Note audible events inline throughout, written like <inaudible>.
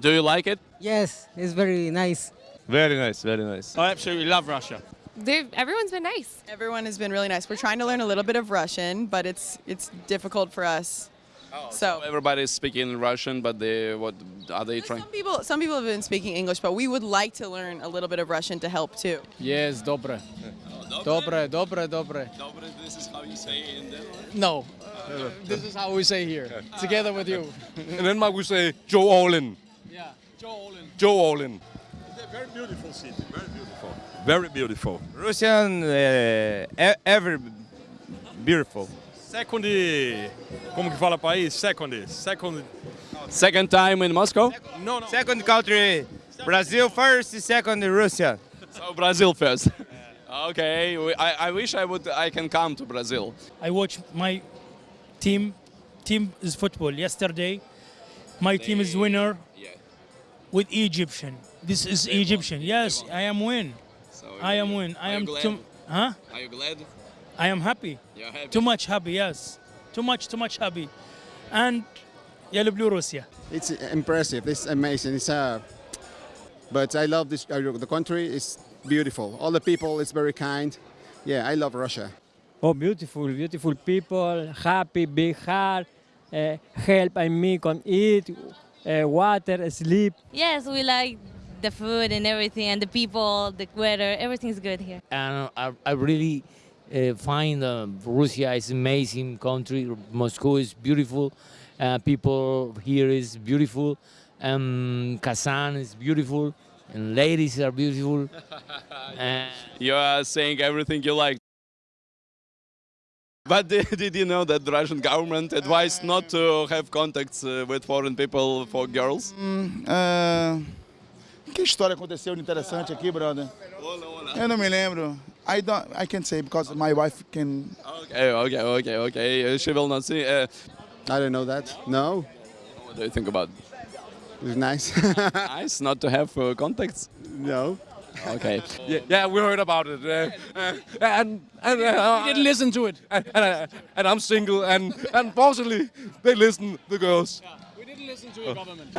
Do you like it? Yes, it's very nice. Very nice, very nice. I absolutely love Russia. They've, everyone's been nice. Everyone has been really nice. We're trying to learn a little bit of Russian, but it's it's difficult for us. Oh, so Everybody is speaking Russian, but they what are they trying? some people some people have been speaking English, but we would like to learn a little bit of Russian to help too. Yes, dobre. Dobre, dobre, dobre. This is how you say in Denmark. No, uh, this is how we say here, together with you. <laughs> In Denmark we say Joe Olin. Yeah, Joe Olin. Joe Very beautiful city, very beautiful. Very beautiful. Russian, uh, ever beautiful. Second, como que fala país? Second, second. Second time in Moscow. No, no. Second country, Brazil first, second Russia. So Brazil first. <laughs> okay, I, I wish I would I can come to Brazil. I watch my team. Team is football. Yesterday, my team is winner Yeah with Egyptian. This is Egyptian. Yes, I am win. So I am win. I am glad? Too, huh? Are you glad? I am happy. You're happy. Too much happy. Yes. Too much. Too much happy. And yellow blue Russia. It's impressive. It's amazing. It's uh, but I love this. Uh, the country is beautiful. All the people. It's very kind. Yeah, I love Russia. Oh, beautiful, beautiful people, happy, big heart, uh, eh, help I make on it, uh, water, sleep. Yes, we like the food and everything, and the people, the weather, everything's good here. and I, I really uh, find uh, Russia is amazing country. Moscow is beautiful. Uh, people here is beautiful. Um, Kazan is beautiful, and ladies are beautiful. <laughs> Uh, You are saying everything you like. But <laughs> did, did you know that the Russian government advised not to have contacts uh, with foreign people for girls? Ah, que história aconteceu de interessante aqui, brother? Eu não me lembro. I don't. I can't say because my wife can. Okay, okay, okay, okay. Uh, She will not see. Uh, I don't know that. No, what do you think about? it's nice. <laughs> nice not to have uh, contacts. no. Okay. Yeah, yeah, we heard about it. Uh, uh, and and uh, We didn't listen to it. and, and, I, and I'm single, and unfortunately they listen the girls. We didn't listen to your government.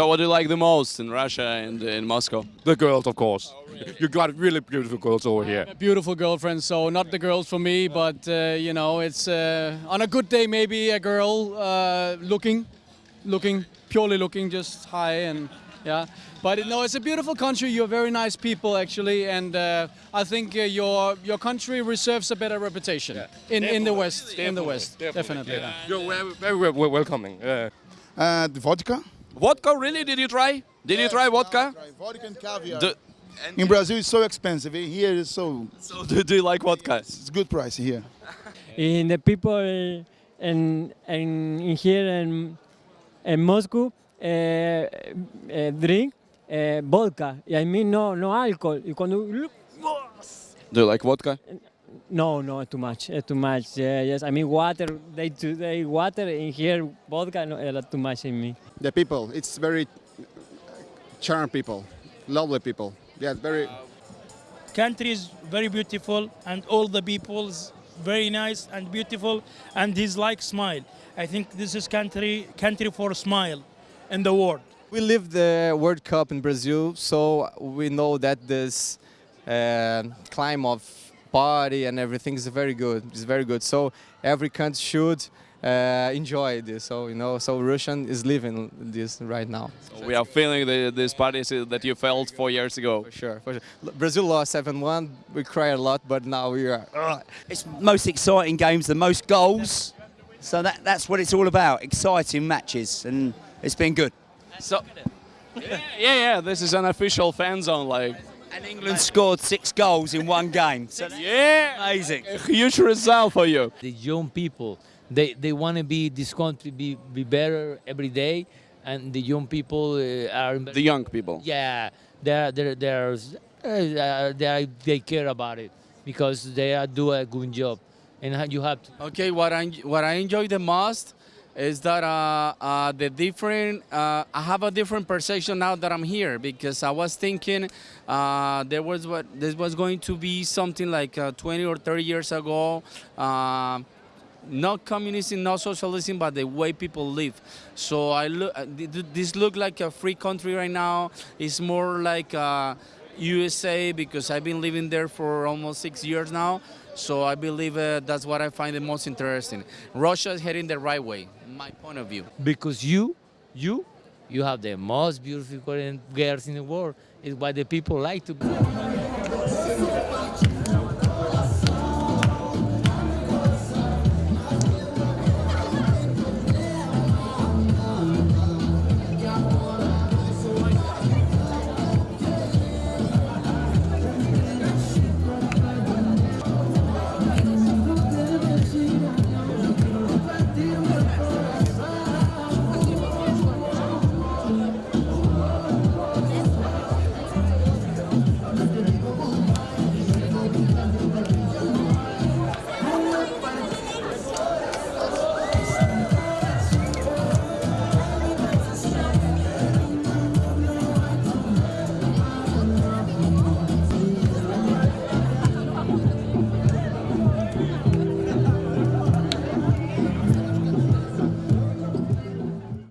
So what do you like the most in Russia and in Moscow? The girls, of course. You got really beautiful girls over here. A beautiful girlfriend, so not the girls for me, but uh, you know, it's uh, on a good day maybe a girl uh, looking, looking purely looking, just high and yeah. But no, it's a beautiful country. You're very nice people actually, and uh, I think uh, your your country reserves a better reputation in in the West. in the West, definitely. yeah. You're very, very wel- wel- welcoming. Uh, Uh, the vodka. Vodka, really? Did you try? Did you try vodka? Vodka and caviar. Do, In Brazil, it's so expensive. Here, it's so. so do, do you like vodka? It's good price here. <laughs> In the people in, in, in here in, in Moscow uh, uh, drink uh, vodka. I mean, no, no alcohol. Y cuando, Do you like vodka? No, no, too much, uh, too much. Yeah, yes, I mean water. They do they water in here vodka. No, uh, too much in me. The people. It's very charm people. lovely people. Yeah, very. Country is very beautiful and all the people's very nice and beautiful and he's like smile. I think this is country country for smile in the world. We live the World Cup in Brazil, so we know that this uh, climb of party and everything is very good. It's very good. So every country should uh, enjoy this. So you know, so Russian is living this right now. So we are feeling the, these parties that you felt four years ago. For sure, for sure. Brazil lost 7-1. We cry a lot, but now we are. Uh, It's most exciting games, the most goals. So that, that's what it's all about, exciting matches, and it's been good. So, <laughs> yeah, yeah, yeah, this is an official fan zone, like. And England scored six goals in one game. So that's <laughs> Yeah, amazing. a huge result for you. The young people, they, they want to be this country be, be better every day, and the young people uh, are The young people. yeah they're they're, they're uh, they are, they care about it because they are do a good job, and you have to Okay, what I what I enjoy the most is that uh, uh, the different. Uh, I have a different perception now that I'm here because I was thinking uh, there was what this was going to be something like uh, 20 or 30 years ago. Uh, not communism, not socialism, but the way people live. So I look. th- th- This look like a free country right now. It's more like USA because I've been living there for almost six years now. So I believe that's what I find the most interesting. Russia is heading the right way, my point of view. because you you you have the most beautiful Korean girls in the world. Is why the people like to.